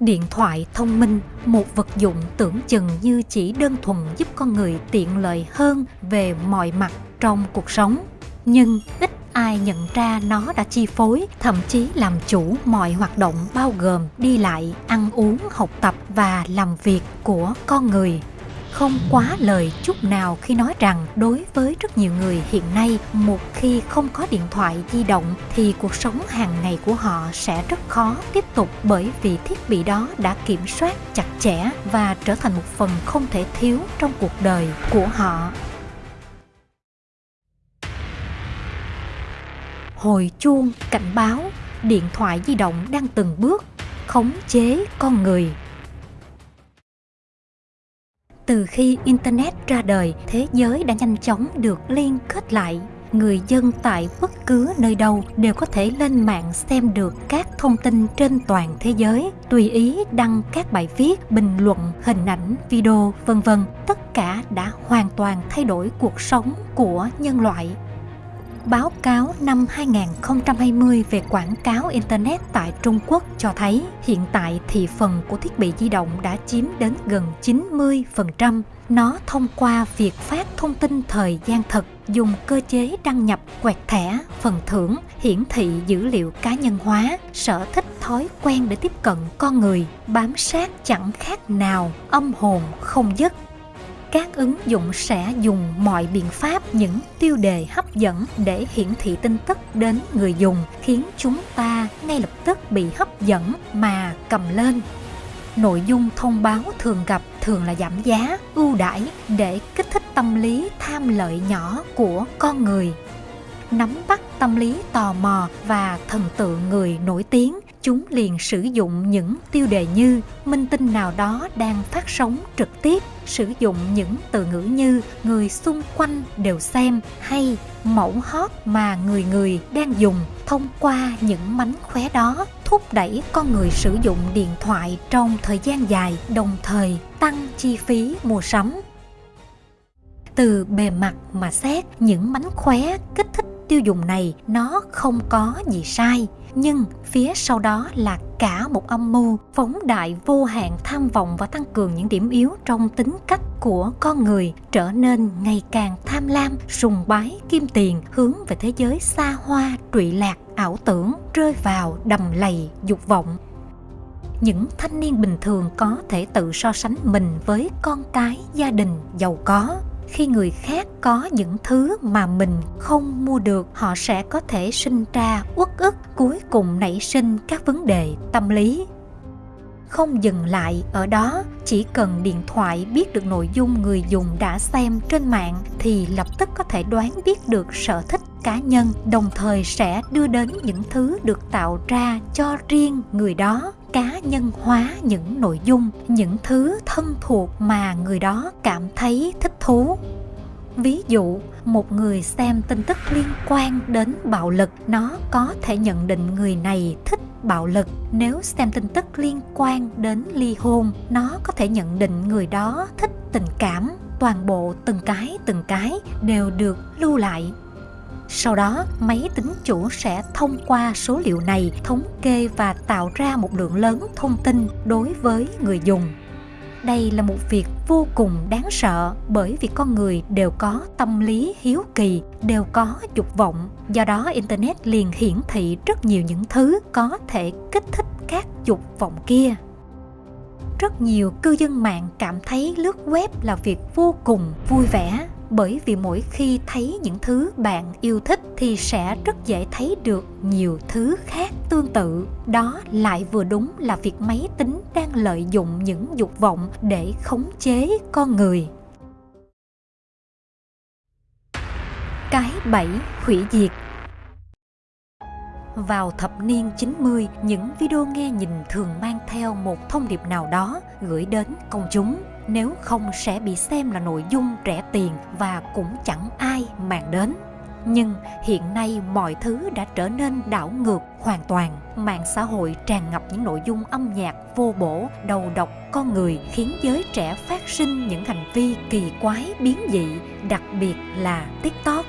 Điện thoại thông minh, một vật dụng tưởng chừng như chỉ đơn thuần giúp con người tiện lợi hơn về mọi mặt trong cuộc sống. Nhưng ít ai nhận ra nó đã chi phối, thậm chí làm chủ mọi hoạt động bao gồm đi lại, ăn uống, học tập và làm việc của con người không quá lời chút nào khi nói rằng đối với rất nhiều người hiện nay, một khi không có điện thoại di động thì cuộc sống hàng ngày của họ sẽ rất khó tiếp tục bởi vì thiết bị đó đã kiểm soát chặt chẽ và trở thành một phần không thể thiếu trong cuộc đời của họ. Hồi chuông cảnh báo, điện thoại di động đang từng bước khống chế con người từ khi internet ra đời, thế giới đã nhanh chóng được liên kết lại. Người dân tại bất cứ nơi đâu đều có thể lên mạng xem được các thông tin trên toàn thế giới, tùy ý đăng các bài viết, bình luận, hình ảnh, video, vân vân. Tất cả đã hoàn toàn thay đổi cuộc sống của nhân loại báo cáo năm 2020 về quảng cáo Internet tại Trung Quốc cho thấy hiện tại thị phần của thiết bị di động đã chiếm đến gần 90%. Nó thông qua việc phát thông tin thời gian thật, dùng cơ chế đăng nhập quẹt thẻ, phần thưởng, hiển thị dữ liệu cá nhân hóa, sở thích thói quen để tiếp cận con người, bám sát chẳng khác nào âm hồn không dứt các ứng dụng sẽ dùng mọi biện pháp, những tiêu đề hấp dẫn để hiển thị tin tức đến người dùng, khiến chúng ta ngay lập tức bị hấp dẫn mà cầm lên. Nội dung thông báo thường gặp thường là giảm giá, ưu đãi để kích thích tâm lý tham lợi nhỏ của con người. Nắm bắt tâm lý tò mò và thần tượng người nổi tiếng chúng liền sử dụng những tiêu đề như minh tinh nào đó đang phát sóng trực tiếp, sử dụng những từ ngữ như người xung quanh đều xem hay mẫu hot mà người người đang dùng thông qua những mánh khóe đó thúc đẩy con người sử dụng điện thoại trong thời gian dài, đồng thời tăng chi phí mua sắm. Từ bề mặt mà xét, những mánh khóe kích thích tiêu dùng này nó không có gì sai nhưng phía sau đó là cả một âm mưu phóng đại vô hạn tham vọng và tăng cường những điểm yếu trong tính cách của con người, trở nên ngày càng tham lam, sùng bái, kim tiền, hướng về thế giới xa hoa, trụy lạc, ảo tưởng, rơi vào đầm lầy, dục vọng. Những thanh niên bình thường có thể tự so sánh mình với con cái, gia đình, giàu có khi người khác có những thứ mà mình không mua được, họ sẽ có thể sinh ra uất ức, cuối cùng nảy sinh các vấn đề tâm lý. Không dừng lại ở đó, chỉ cần điện thoại biết được nội dung người dùng đã xem trên mạng thì lập tức có thể đoán biết được sở thích cá nhân, đồng thời sẽ đưa đến những thứ được tạo ra cho riêng người đó cá nhân hóa những nội dung, những thứ thân thuộc mà người đó cảm thấy thích thú. Ví dụ, một người xem tin tức liên quan đến bạo lực, nó có thể nhận định người này thích bạo lực. Nếu xem tin tức liên quan đến ly hôn, nó có thể nhận định người đó thích tình cảm. Toàn bộ từng cái từng cái đều được lưu lại sau đó, máy tính chủ sẽ thông qua số liệu này thống kê và tạo ra một lượng lớn thông tin đối với người dùng. Đây là một việc vô cùng đáng sợ bởi vì con người đều có tâm lý hiếu kỳ, đều có dục vọng. Do đó Internet liền hiển thị rất nhiều những thứ có thể kích thích các dục vọng kia rất nhiều cư dân mạng cảm thấy lướt web là việc vô cùng vui vẻ bởi vì mỗi khi thấy những thứ bạn yêu thích thì sẽ rất dễ thấy được nhiều thứ khác tương tự. Đó lại vừa đúng là việc máy tính đang lợi dụng những dục vọng để khống chế con người. Cái bẫy hủy diệt. Vào thập niên 90, những video nghe nhìn thường mang theo một thông điệp nào đó gửi đến công chúng nếu không sẽ bị xem là nội dung rẻ tiền và cũng chẳng ai màng đến. Nhưng hiện nay mọi thứ đã trở nên đảo ngược hoàn toàn. Mạng xã hội tràn ngập những nội dung âm nhạc vô bổ, đầu độc con người, khiến giới trẻ phát sinh những hành vi kỳ quái, biến dị, đặc biệt là tiktok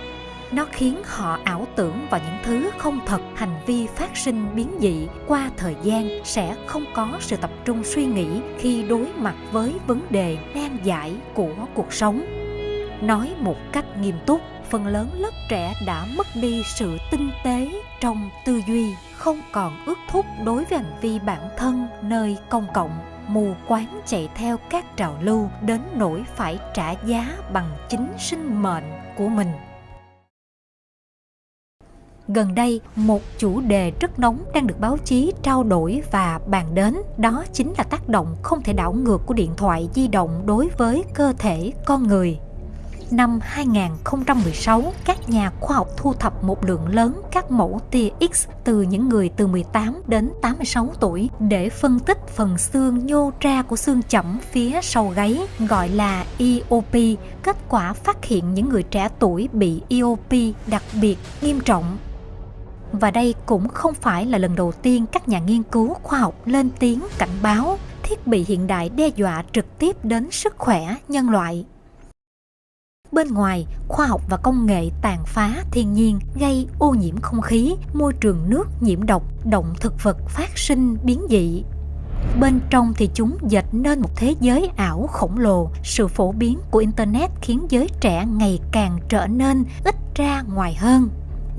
nó khiến họ ảo tưởng vào những thứ không thật. Hành vi phát sinh biến dị qua thời gian sẽ không có sự tập trung suy nghĩ khi đối mặt với vấn đề nan giải của cuộc sống. Nói một cách nghiêm túc, phần lớn lớp trẻ đã mất đi sự tinh tế trong tư duy, không còn ước thúc đối với hành vi bản thân nơi công cộng. Mù quáng chạy theo các trào lưu đến nỗi phải trả giá bằng chính sinh mệnh của mình gần đây một chủ đề rất nóng đang được báo chí trao đổi và bàn đến đó chính là tác động không thể đảo ngược của điện thoại di động đối với cơ thể con người năm 2016, các nhà khoa học thu thập một lượng lớn các mẫu tia X từ những người từ 18 đến 86 tuổi để phân tích phần xương nhô ra của xương chẩm phía sau gáy gọi là EOP. Kết quả phát hiện những người trẻ tuổi bị EOP đặc biệt nghiêm trọng và đây cũng không phải là lần đầu tiên các nhà nghiên cứu khoa học lên tiếng cảnh báo thiết bị hiện đại đe dọa trực tiếp đến sức khỏe nhân loại Bên ngoài, khoa học và công nghệ tàn phá thiên nhiên gây ô nhiễm không khí, môi trường nước nhiễm độc, động thực vật phát sinh biến dị. Bên trong thì chúng dệt nên một thế giới ảo khổng lồ. Sự phổ biến của Internet khiến giới trẻ ngày càng trở nên ít ra ngoài hơn.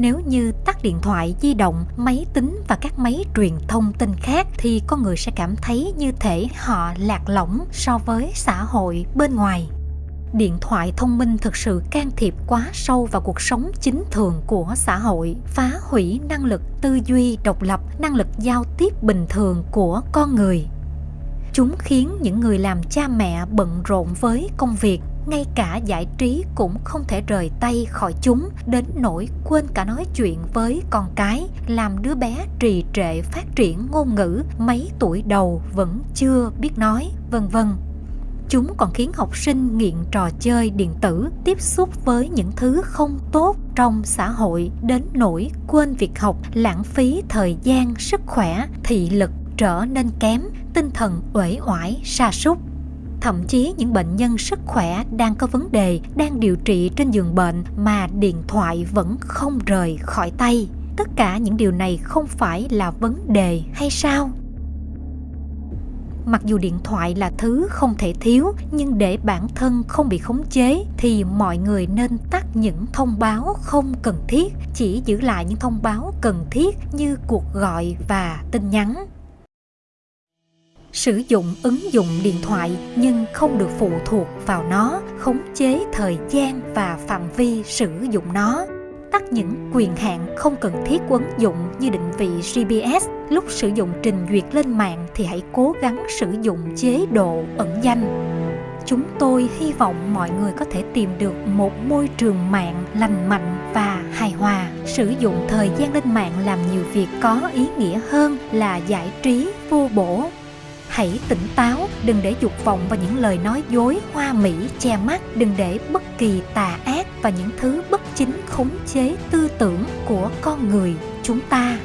Nếu như tắt điện thoại di động, máy tính và các máy truyền thông tin khác thì con người sẽ cảm thấy như thể họ lạc lõng so với xã hội bên ngoài. Điện thoại thông minh thực sự can thiệp quá sâu vào cuộc sống chính thường của xã hội phá hủy năng lực tư duy độc lập năng lực giao tiếp bình thường của con người. Chúng khiến những người làm cha mẹ bận rộn với công việc ngay cả giải trí cũng không thể rời tay khỏi chúng đến nỗi quên cả nói chuyện với con cái làm đứa bé trì trệ phát triển ngôn ngữ mấy tuổi đầu vẫn chưa biết nói vân vân. Chúng còn khiến học sinh nghiện trò chơi điện tử, tiếp xúc với những thứ không tốt trong xã hội đến nỗi quên việc học, lãng phí thời gian, sức khỏe, thị lực trở nên kém, tinh thần uể oải, sa sút thậm chí những bệnh nhân sức khỏe đang có vấn đề, đang điều trị trên giường bệnh mà điện thoại vẫn không rời khỏi tay. Tất cả những điều này không phải là vấn đề hay sao? Mặc dù điện thoại là thứ không thể thiếu, nhưng để bản thân không bị khống chế thì mọi người nên tắt những thông báo không cần thiết, chỉ giữ lại những thông báo cần thiết như cuộc gọi và tin nhắn sử dụng ứng dụng điện thoại nhưng không được phụ thuộc vào nó, khống chế thời gian và phạm vi sử dụng nó tắt những quyền hạn không cần thiết của ứng dụng như định vị GPS. Lúc sử dụng trình duyệt lên mạng thì hãy cố gắng sử dụng chế độ ẩn danh. Chúng tôi hy vọng mọi người có thể tìm được một môi trường mạng lành mạnh và hài hòa. Sử dụng thời gian lên mạng làm nhiều việc có ý nghĩa hơn là giải trí vô bổ hãy tỉnh táo, đừng để dục vọng và những lời nói dối, hoa mỹ, che mắt. Đừng để bất kỳ tà ác và những thứ bất chính khống chế tư tưởng của con người chúng ta.